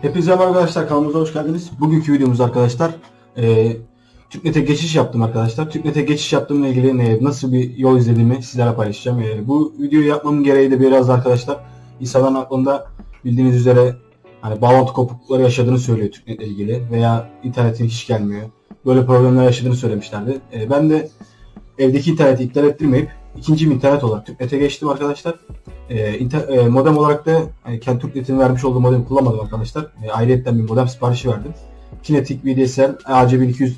Hepinize merhaba arkadaşlar kanalımıza hoş geldiniz. Bugünkü videomuz arkadaşlar e, TÜKNET'e geçiş yaptım arkadaşlar. TÜKNET'e geçiş yaptığımla ilgili e, nasıl bir yol izlediğimi sizlerle paylaşacağım. E, bu videoyu yapmamın gereği de biraz arkadaşlar insanların aklında bildiğiniz üzere hani bağlantı kopuklukları yaşadığını söylüyor TÜKNET'le ilgili veya internetin hiç gelmiyor. Böyle problemler yaşadığını söylemişlerdi. E, ben de evdeki interneti iptal ettirmeyip ikinci internet olarak TÜKNET'e geçtim arkadaşlar. E, e, modem olarak da e, TürkNet'in vermiş olduğu modemi kullanmadım arkadaşlar. E, ayrıyetten bir modem siparişi verdim. Kinetic VDSL AC1200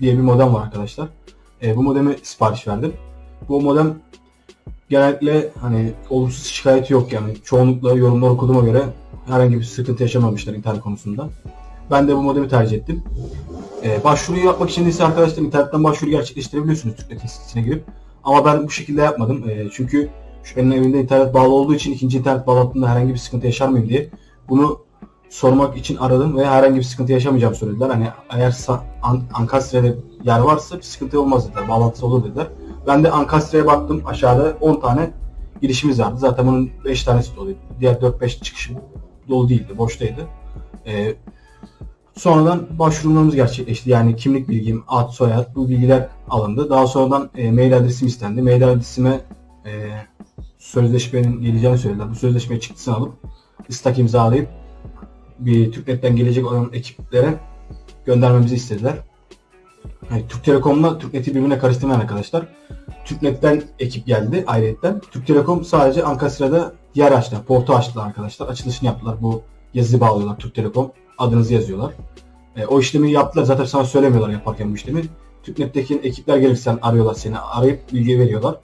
diye bir modem var arkadaşlar. E, bu modemi sipariş verdim. Bu modem genellikle hani olumsuz şikayeti yok yani. Çoğunlukla yorumlar okuduğuma göre herhangi bir sıkıntı yaşamamışlar internet konusunda. Ben de bu modemi tercih ettim. E, başvuruyu yapmak için ise arkadaşlar internetten başvuru gerçekleştirebiliyorsunuz TürkNet'in sitesine girip. Ama ben bu şekilde yapmadım. E, çünkü şu benim evimde internet bağlı olduğu için ikinci internet bağlantımda herhangi bir sıkıntı yaşar mıyım diye bunu sormak için aradım ve herhangi bir sıkıntı yaşamayacağım söylediler. Hani eğer An Ankastre'de yer varsa bir sıkıntı olmaz dediler. Bağlantısı olur dediler. Ben de Ankastre'ye baktım. Aşağıda 10 tane girişimiz vardı. Zaten bunun 5 tanesi doluydu. Diğer 4-5 çıkışım dolu değildi. Boştaydı. Ee, sonradan başvurumlarımız gerçekleşti. Yani kimlik bilgim, ad, soyad bu bilgiler alındı. Daha sonradan e, mail adresim istendi. Mail adresime e, sözleşmenin geleceğini söylediler. Bu sözleşme çıktısını alıp istak imzalayıp bir TürkNet'ten gelecek olan ekiplere göndermemizi istediler. Yani Türk Telekom'la TürkNet'i birbirine karıştırmayan arkadaşlar. TürkNet'ten ekip geldi ayrıyetten. Türk Telekom sadece Ankasra'da yer açtı. Portu açtılar arkadaşlar. Açılışını yaptılar. Bu yazıyı bağlıyorlar Türk Telekom. Adınızı yazıyorlar. E, o işlemi yaptılar. Zaten sana söylemiyorlar yaparken bu işlemi. TürkNet'teki ekipler gelirsen arıyorlar seni. Arayıp bilgi veriyorlar.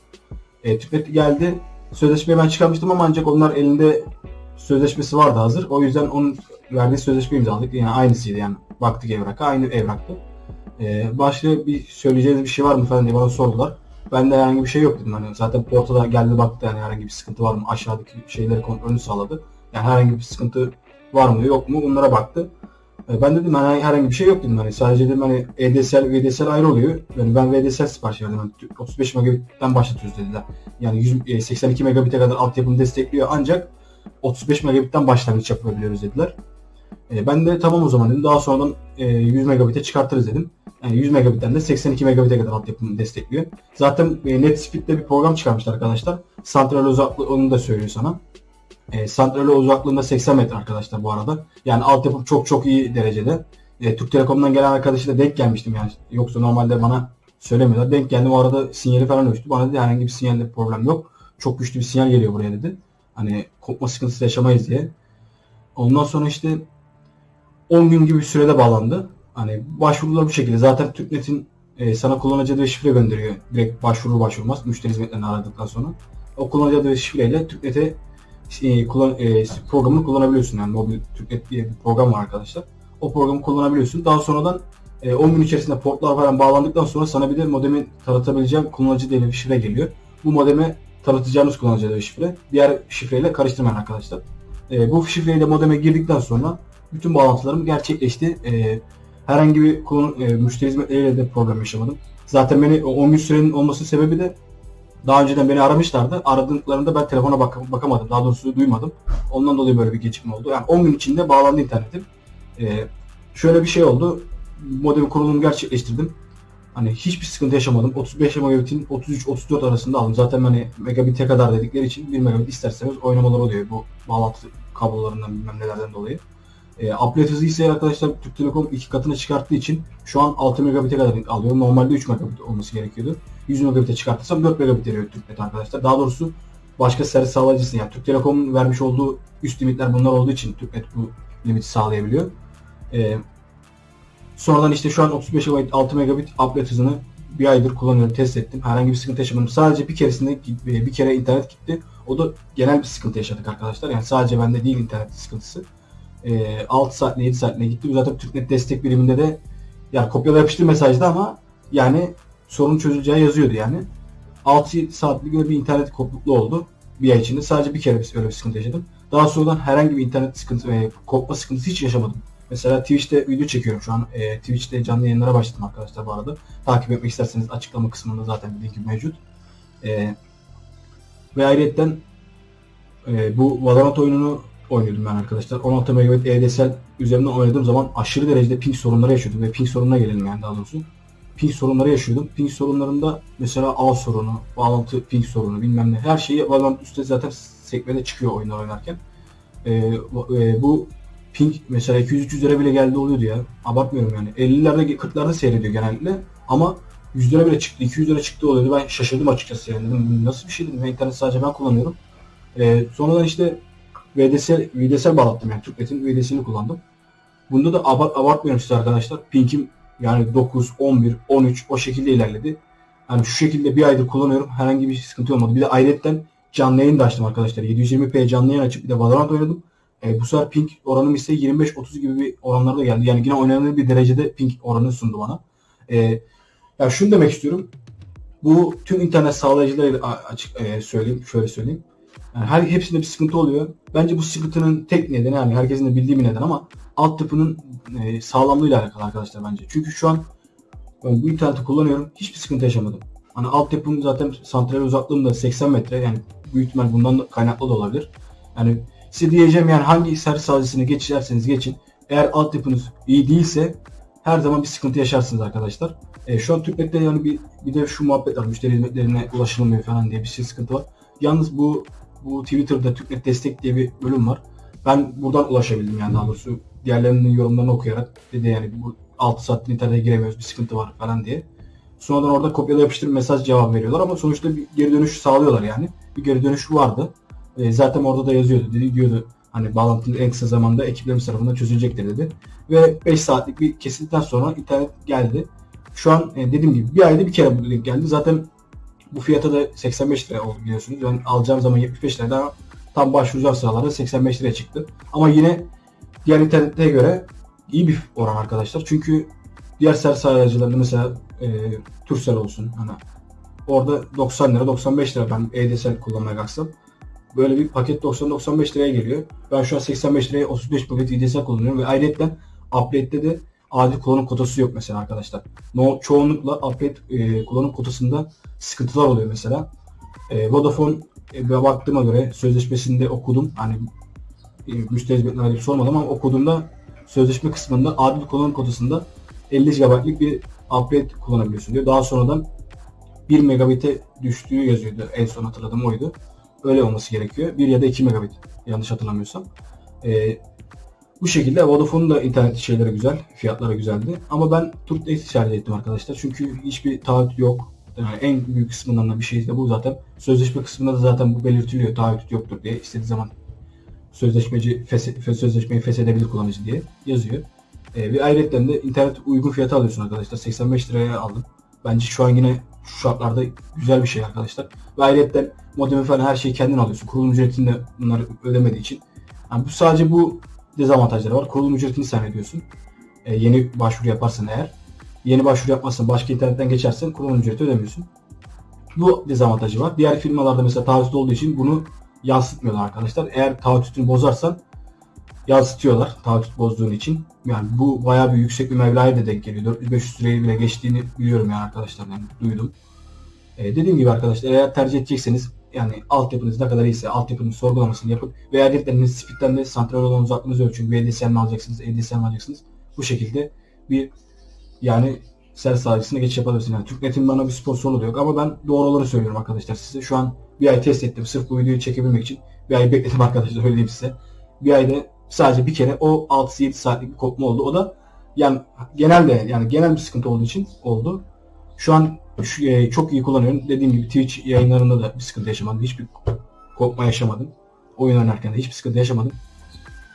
E, TÜKNET geldi. Sözleşmeyi ben çıkarmıştım ama ancak onlar elinde sözleşmesi vardı hazır. O yüzden onun verdiği sözleşmeyi imzaladık. Yani aynısıydı yani. Baktık evraka. Aynı evraktı. E, başka bir söyleyeceğiniz bir şey var mı falan diye bana sordular. Ben de herhangi bir şey yok dedim. Hani zaten portada geldi baktı yani herhangi bir sıkıntı var mı? Aşağıdaki şeyleri kontrolünü sağladı. Yani herhangi bir sıkıntı var mı yok mu? Bunlara baktı. E, ben dedim hani herhangi bir şey yok dedim hani sadece dedim hani EDSL VDSL ayrı oluyor. Yani ben VDSL sipariş verdim. Yani 35 megabitten başlatıyoruz dediler. Yani 100, 82 e, megabit'e kadar altyapını destekliyor ancak 35 megabit'ten başlangıç yapabiliyoruz dediler. E, ben de tamam o zaman dedim. Daha sonradan e, 100 megabit'e çıkartırız dedim. Yani 100 megabit'ten de 82 megabit'e kadar altyapını destekliyor. Zaten e, NetSpeed'de bir program çıkarmışlar arkadaşlar. Santral uzaklığı onu da söylüyor sana. E, santrali uzaklığında 80 metre arkadaşlar bu arada. Yani altyapı çok çok iyi derecede. E, Türk Telekom'dan gelen arkadaşıyla denk gelmiştim yani. Yoksa normalde bana söylemiyorlar. Denk geldim o arada sinyali falan ölçtü. Bana dedi herhangi bir sinyalde problem yok. Çok güçlü bir sinyal geliyor buraya dedi. Hani kopma sıkıntısı yaşamayız diye. Ondan sonra işte 10 gün gibi bir sürede bağlandı. Hani başvurular bu şekilde. Zaten TürkNet'in e, sana kullanıcı adı ve şifre gönderiyor. Direkt başvuru başvurmaz. Müşteri hizmetlerini aradıktan sonra. O kullanıcı adı ve şifreyle TürkNet'e e, kullan, e, programını kullanabiliyorsun. Yani mobil Türknet diye bir program var arkadaşlar. O programı kullanabiliyorsun. Daha sonradan e, 10 gün içerisinde portlar falan bağlandıktan sonra sana bir de modemi tanıtabileceğim kullanıcı bir şifre geliyor. Bu modeme tanıtacağınız kullanıcı diye şifre. Diğer şifreyle karıştırmayın arkadaşlar. E, bu şifreyle modeme girdikten sonra bütün bağlantılarım gerçekleşti. E, herhangi bir konu, e, müşteri hizmetleriyle de problem yaşamadım. Zaten beni 10 gün sürenin olması sebebi de daha önceden beni aramışlardı. Aradıklarında ben telefona bak bakamadım. Daha doğrusu duymadım. Ondan dolayı böyle bir gecikme oldu. Yani 10 gün içinde bağlandı internetim. Ee, şöyle bir şey oldu. Modem kurulumu gerçekleştirdim. Hani hiçbir sıkıntı yaşamadım. 35 megabitin 33-34 arasında aldım. Zaten hani megabit'e kadar dedikleri için 1 megabit isterseniz oynamalar oluyor bu bağlantı kablolarından bilmem nelerden dolayı. E, upload hızı ise arkadaşlar Türk Telekom iki katına çıkarttığı için şu an 6 megabit'e kadar alıyor. Normalde 3 megabit olması gerekiyordu. 100 megabit'e çıkartırsam 4 megabit veriyor TürkNet arkadaşlar. Daha doğrusu başka servis sağlayıcısı yani Türk Telekom'un vermiş olduğu üst limitler bunlar olduğu için TürkNet bu limiti sağlayabiliyor. Ee, sonradan işte şu an 35 MB 6 megabit upload hızını bir aydır kullanıyorum, test ettim. Herhangi bir sıkıntı yaşamadım. Sadece bir keresinde bir kere internet gitti. O da genel bir sıkıntı yaşadık arkadaşlar. Yani sadece bende değil internet sıkıntısı. Ee, 6 saat 7 saatine gitti. Zaten TürkNet destek biriminde de yani kopyala yapıştır mesajda ama yani sorun çözüleceği yazıyordu yani. 6 saatlik bir internet kopukluklu oldu bir ay içinde. Sadece bir kere öyle bir sıkıntı yaşadım. Daha sonradan herhangi bir internet sıkıntı ve kopma sıkıntısı hiç yaşamadım. Mesela Twitch'te video çekiyorum şu an. E, Twitch'te canlı yayınlara başladım arkadaşlar bu arada. Takip etmek isterseniz açıklama kısmında zaten linki mevcut. E, ve ayrıyetten e, bu Valorant oyununu oynuyordum ben arkadaşlar. 16 MB EDSL üzerinden oynadığım zaman aşırı derecede ping sorunları yaşıyordum ve ping sorununa gelelim yani daha doğrusu. Ping sorunları yaşıyordum. Ping sorunlarında mesela ağ sorunu, bağlantı ping sorunu bilmem ne her şeyi Valorant üstte zaten sekmede çıkıyor oyunlar oynarken. Ee, bu- e, ping mesela 200-300'lere bile geldi oluyordu ya. Abartmıyorum yani. 50'lerde 40'larda seyrediyor genellikle ama 100'lere bile çıktı, 200'lere çıktı oluyordu. Ben şaşırdım açıkçası yani. Dedim, nasıl bir şey dedim. Ben internet sadece ben kullanıyorum. Ee, sonradan işte VDSL, VDSL bağlattım yani. Türknet'in VDSL'ini kullandım. Bunda da abart, abartmıyorum size arkadaşlar. Ping'im yani 9, 11, 13 o şekilde ilerledi. Yani şu şekilde bir aydır kullanıyorum. Herhangi bir sıkıntı olmadı. Bir de ayrıyetten canlı yayın da açtım arkadaşlar. 720p canlı yayın açıp bir de Valorant oynadım. E, bu sefer ping oranım ise 25-30 gibi bir oranlarda geldi. Yani yine oynanabilir bir derecede ping oranı sundu bana. E, ya şunu demek istiyorum. Bu tüm internet sağlayıcılarıyla a- açık e, söyleyeyim, şöyle söyleyeyim. Yani her hepsinde bir sıkıntı oluyor. Bence bu sıkıntının tek nedeni yani herkesin de bildiği bir neden ama altyapının e, sağlamlığıyla alakalı arkadaşlar bence. Çünkü şu an ben bu interneti kullanıyorum. Hiçbir sıkıntı yaşamadım. Hani altyapım zaten santrale uzaklığım da 80 metre. Yani büyük ihtimal bundan da kaynaklı da olabilir. Yani size diyeceğim yani hangi servis sağlayıcısını geçerseniz geçin. Eğer altyapınız iyi değilse her zaman bir sıkıntı yaşarsınız arkadaşlar. E, şu an Türknet'te yani bir, bir de şu muhabbet var. Müşteri hizmetlerine ulaşılamıyor falan diye bir şey sıkıntı var. Yalnız bu bu Twitter'da Türknet destek diye bir bölüm var. Ben buradan ulaşabildim yani daha doğrusu diğerlerinin yorumlarını okuyarak dedi yani bu 6 saattir internete giremiyoruz bir sıkıntı var falan diye. Sonradan orada kopyala yapıştır mesaj cevap veriyorlar ama sonuçta bir geri dönüş sağlıyorlar yani. Bir geri dönüş vardı. E, zaten orada da yazıyordu. Dedi diyordu hani bağlantının en kısa zamanda ekiplerimiz tarafından çözülecektir dedi. Ve 5 saatlik bir kesildikten sonra internet geldi. Şu an e, dediğim gibi bir ayda bir kere bu link geldi. Zaten bu fiyata da 85 lira oldu biliyorsunuz. Ben alacağım zaman 75 liraydı ama tam başvuracağım sıralarda 85 liraya çıktı. Ama yine diğer internete göre iyi bir oran arkadaşlar. Çünkü diğer servis sağlayıcılarında mesela e, Turkcell olsun hani orada 90 lira 95 lira ben EDSL kullanmaya kalksam böyle bir paket 90-95 liraya geliyor. Ben şu an 85 liraya 35 paket EDSL kullanıyorum ve ayrıca update'de de adil kullanım kotası yok mesela arkadaşlar. No, çoğunlukla update e, kullanım kotasında sıkıntılar oluyor mesela. E, Vodafone e, baktığıma göre sözleşmesinde okudum. Hani e, müşteri hizmetine ait sormadım ama okuduğumda sözleşme kısmında adil kullanım kotasında 50 GB'lık bir upgrade kullanabiliyorsun diyor. Daha sonradan 1 megabit'e düştüğü yazıyordu. En son hatırladığım oydu. Öyle olması gerekiyor. 1 ya da 2 megabit yanlış hatırlamıyorsam. Ee, bu şekilde Vodafone'un da internet şeyleri güzel. Fiyatları güzeldi. Ama ben Turknet'i tercih ettim arkadaşlar. Çünkü hiçbir taahhüt yok. Yani en büyük kısmından da bir şey de bu zaten. Sözleşme kısmında da zaten bu belirtiliyor. Taahhüt yoktur diye. istediği zaman sözleşmeci feshe, sözleşmeyi feshedebilir kullanıcı diye yazıyor. E, ve ayrıca de internet uygun fiyata alıyorsun arkadaşlar. 85 liraya aldım. Bence şu an yine şu şartlarda güzel bir şey arkadaşlar. Ve ayrıca modemi falan her şeyi kendin alıyorsun. Kurulum ücretini de bunları ödemediği için. Yani bu sadece bu dezavantajları var. Kurulum ücretini sen ödüyorsun. E, yeni başvuru yaparsan eğer. Yeni başvuru yapmazsan başka internetten geçersen kurulum ücreti ödemiyorsun. Bu dezavantajı var. Diğer firmalarda mesela taahhüt olduğu için bunu yansıtmıyorlar arkadaşlar. Eğer taahhütünü bozarsan yansıtıyorlar taahhüt bozduğun için. Yani bu bayağı bir yüksek bir meblağa da denk geliyor. 400-500 liraya bile geçtiğini biliyorum yani arkadaşlar yani duydum. Ee, dediğim gibi arkadaşlar eğer tercih edecekseniz yani altyapınız ne kadar iyiyse altyapının sorgulamasını yapıp veya dedikleriniz speed'den de santral olan uzaklığınızı ölçün. VDSL mi alacaksınız, ADSL mi alacaksınız? Bu şekilde bir yani servis sağlayıcısına geçiş yapabilirsiniz. Yani Türknet'in bana bir sponsorluğu da yok ama ben doğru olanı söylüyorum arkadaşlar size. Şu an bir ay test ettim sırf bu videoyu çekebilmek için. Bir ay bekledim arkadaşlar öyle size. Bir ayda sadece bir kere o 6-7 saatlik bir kopma oldu. O da yani genelde yani genel bir sıkıntı olduğu için oldu. Şu an şu, e, çok iyi kullanıyorum. Dediğim gibi Twitch yayınlarında da bir sıkıntı yaşamadım. Hiçbir kopma yaşamadım. Oyun oynarken de hiçbir sıkıntı yaşamadım.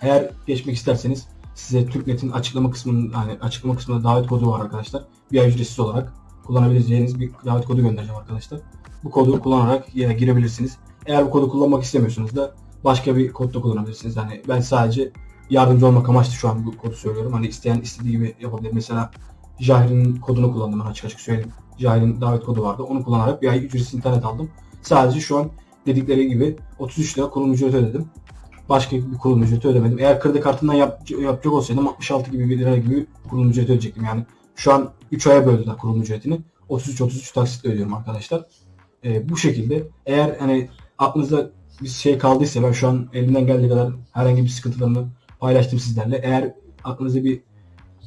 Eğer geçmek isterseniz size Türknet'in açıklama kısmının yani açıklama kısmında davet kodu var arkadaşlar. Bir ay ücretsiz olarak kullanabileceğiniz bir davet kodu göndereceğim arkadaşlar. Bu kodu kullanarak yine girebilirsiniz. Eğer bu kodu kullanmak istemiyorsanız da başka bir kod da kullanabilirsiniz. Yani ben sadece yardımcı olmak amaçlı şu an bu kodu söylüyorum. Hani isteyen istediği gibi yapabilir. Mesela Jahir'in kodunu kullandım ben açık açık söyleyeyim. Jahir'in davet kodu vardı. Onu kullanarak bir ay ücretsiz internet aldım. Sadece şu an dedikleri gibi 33 lira kurulum ücreti ödedim. Başka bir kurulum ücreti ödemedim. Eğer kredi kartından yap, yapacak olsaydım 66 gibi bir lira gibi kurulum ücreti ödeyecektim. Yani şu an 3 aya böldüler kurulum ücretini. 33-33 taksitle ödüyorum arkadaşlar. Ee, bu şekilde eğer hani aklınızda bir şey kaldıysa ben şu an elimden geldiği kadar herhangi bir sıkıntılarını paylaştım sizlerle. Eğer aklınızda bir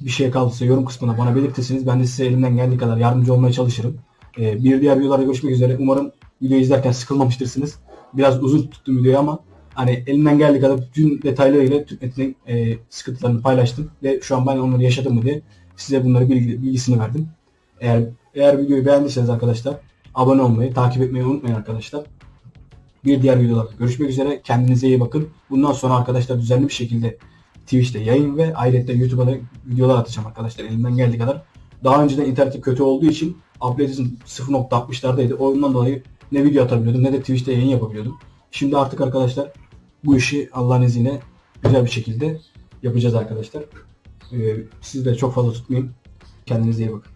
bir şey kaldıysa yorum kısmına bana belirtirseniz ben de size elimden geldiği kadar yardımcı olmaya çalışırım. Ee, bir diğer videolarda görüşmek üzere. Umarım videoyu izlerken sıkılmamıştırsınız. Biraz uzun tuttum videoyu ama hani elimden geldiği kadar bütün detaylarıyla TÜKNET'in e, sıkıntılarını paylaştım ve şu an ben onları yaşadım diye size bunları bilgi, bilgisini verdim. Eğer eğer videoyu beğendiyseniz arkadaşlar abone olmayı, takip etmeyi unutmayın arkadaşlar. Bir diğer videolarda görüşmek üzere. Kendinize iyi bakın. Bundan sonra arkadaşlar düzenli bir şekilde Twitch'te yayın ve ayrıca YouTube'a da videolar atacağım arkadaşlar elimden geldiği kadar. Daha önceden internetim kötü olduğu için upload'im 0.60'lardaydı. Ondan dolayı ne video atabiliyordum ne de Twitch'te yayın yapabiliyordum. Şimdi artık arkadaşlar bu işi Allah'ın izniyle güzel bir şekilde yapacağız arkadaşlar. Ee, sizi de çok fazla tutmayayım. Kendinize iyi bakın.